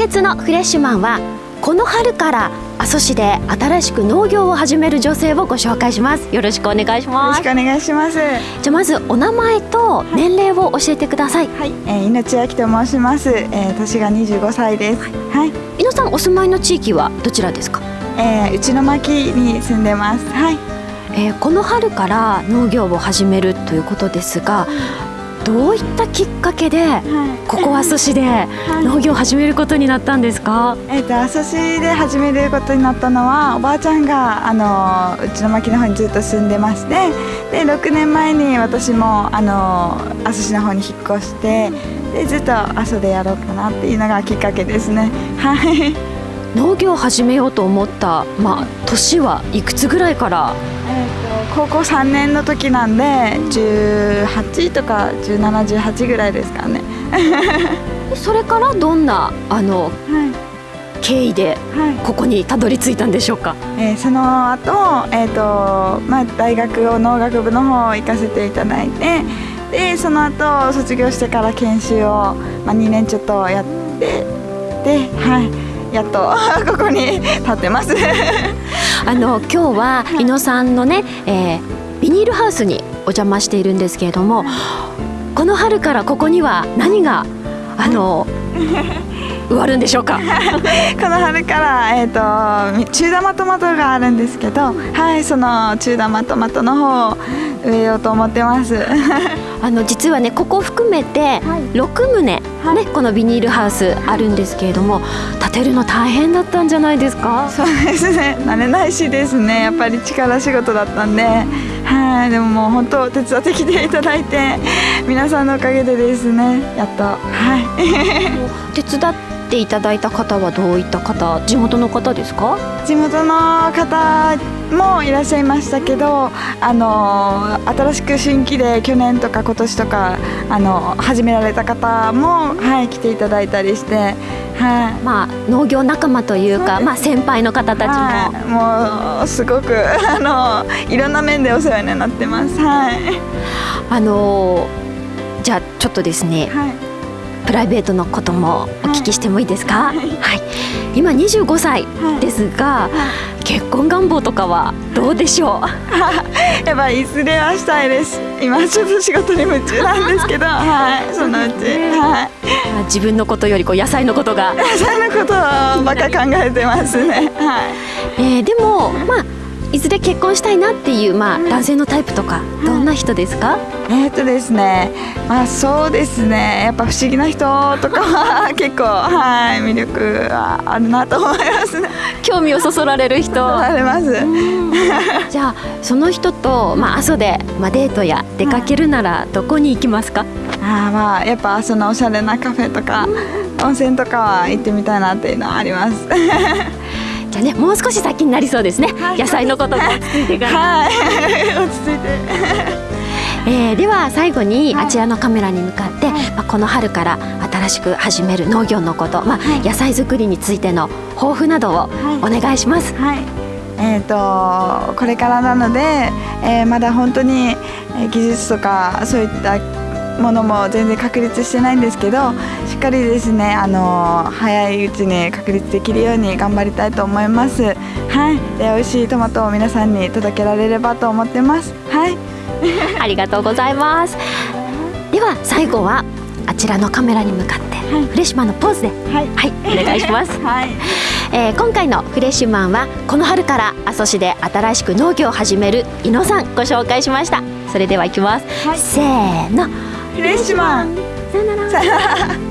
月のフレッシュマンはこの春から阿蘇市で新しく農業を始める女性をご紹介します。よろしくお願いします。よろしくお願いします。じゃまずお名前と年齢を教えてください。はい、えー、命明と申します、えー、年が25歳です。はい、井野さんお住まいの地域はどちらですか？えー、内巻に住んでます。はい、えー、この春から農業を始めるということですがどういったきっかけで、ここ阿蘇市で農業を始めることになったんですか、えっ、ー、と阿蘇市で始めることになったのはおばあちゃんがあのうちの牧の方にずっと住んでましてで6年前に私もあの阿蘇市の方に引っ越してでずっと阿蘇でやろうかなっていうのがきっかけですね。はい農業を始めようと思ったまあ年はいくつぐらいから？えーと、高校3年の時なんで18とか1718ぐらいですかね。それからどんなあの、はい、経緯でここにたどり着いたんでしょうか、えー、その後、えーとまあ大学を農学部の方行かせていただいてでその後卒業してから研修を、まあ、2年ちょっとやってではいやっと ここに立ってます。あの今日は伊野さんのね、えー、ビニールハウスにお邪魔しているんですけれどもこの春からここには何があの 植わるんでしょうか？この春から、えーと、中玉トマトがあるんですけどはいその中玉トマトの方を植えようと思ってますあの実はねここ含めて6棟、ね、はい、このビニールハウスあるんですけれども建てるの大変だったんじゃないですか？そうですね。慣れないしですね。やっぱり力仕事だったんで。はい。でももう本当手伝ってきていただいて皆さんのおかげでですね。やっと。はい。手伝っていただいた方はどういった方？地元の方ですか？地元の方もいらっしゃいましたけどあの新しく新規で去年とか今年とかあの始められた方も、はい、来ていただいたりして、はい、まあ農業仲間というかまあ、先輩の方たちも、はい、もうすごくあのいろんな面でお世話になってます。はい、あのじゃあちょっとですね、はい。プライベートのこともお聞きしてもいいですか、はい、はい、今25歳ですが、はい、結婚願望とかはどうでしょう？やっぱいずれはしたいです。今ちょっと仕事に夢中なんですけど。はい。そのうち、はい、自分のことよりこう野菜のことが。野菜のことばっか考えてますね。はい、えー、でもまあいずれ結婚したいなっていう、まあ、男性のタイプとかどんな人ですか、えっとですねまあそうですね。やっぱ不思議な人とかは 結構はい魅力はあるなと思います。ね興味をそそられる人。あります。じゃあその人と、まあ、阿蘇で、まあ、デートや出かけるならどこに行きますか、あまあやっぱ阿蘇のおしゃれなカフェとか温泉とかは行ってみたいなっていうのはありますじゃあねもう少し先になりそうですね、はい、野菜のことも落ち着いてから。はい。落ち着いて。えー、では最後にあちらのカメラに向かって、はい、まあ、この春から新しく始める農業のこと、まあ、はい、野菜作りについての抱負などをお願いします。はい、えーと、これからなので、えー、まだ本当に技術とかそういったものも全然確立してないんですけどしっかりですねあの早いうちに確立できるように頑張りたいと思います。はい。で美味しいトマトを皆さんに届けられればと思ってます。はい。ありがとうございます。では最後はあちらのカメラに向かって、はい、フレッシュマンのポーズで。はい、はい、お願いします。はい。えー、今回のフレッシュマンはこの春から阿蘇市で新しく農業を始める伊野さんご紹介しました。それではいきます、はい、せーの。フレッシュマン。さよなら